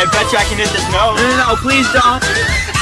I bet you I can hit this note. No, no, no, please don't.